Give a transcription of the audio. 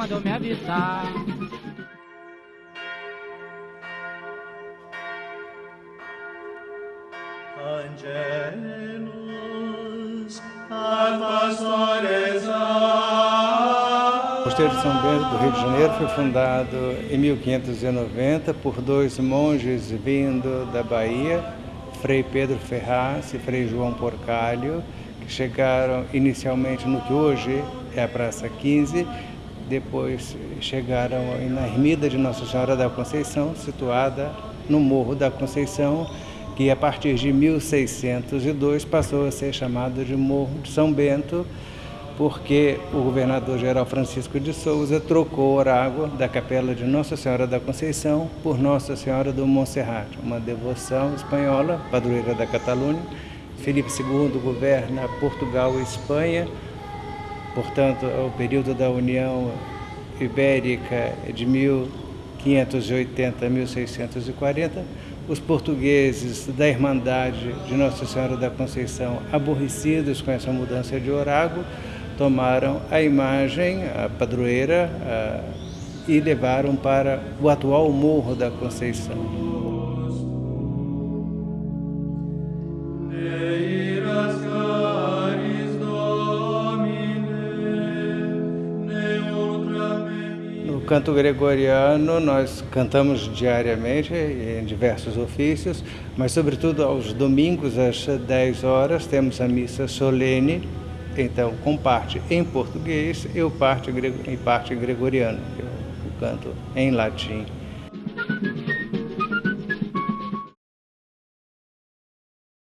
mandou me avisar. Angelus O Mosteiro de São Bento do Rio de Janeiro foi fundado em 1590 por dois monges vindo da Bahia, Frei Pedro Ferraz e Frei João Porcalho, que chegaram inicialmente no que hoje é a Praça 15, depois chegaram na ermida de Nossa Senhora da Conceição, situada no Morro da Conceição, que a partir de 1602 passou a ser chamado de Morro de São Bento, porque o governador-geral Francisco de Souza trocou a água da capela de Nossa Senhora da Conceição por Nossa Senhora do Monserrat, uma devoção espanhola, padroeira da Catalunha. Felipe II governa Portugal e Espanha, portanto, o período da União Ibérica é de 1580 a 1640 os portugueses da Irmandade de Nossa Senhora da Conceição, aborrecidos com essa mudança de orágo, tomaram a imagem, a padroeira, a, e levaram para o atual Morro da Conceição. Canto gregoriano nós cantamos diariamente em diversos ofícios, mas sobretudo aos domingos às 10 horas temos a missa solene, então com parte em português e parte em parte gregoriano, eu canto em latim.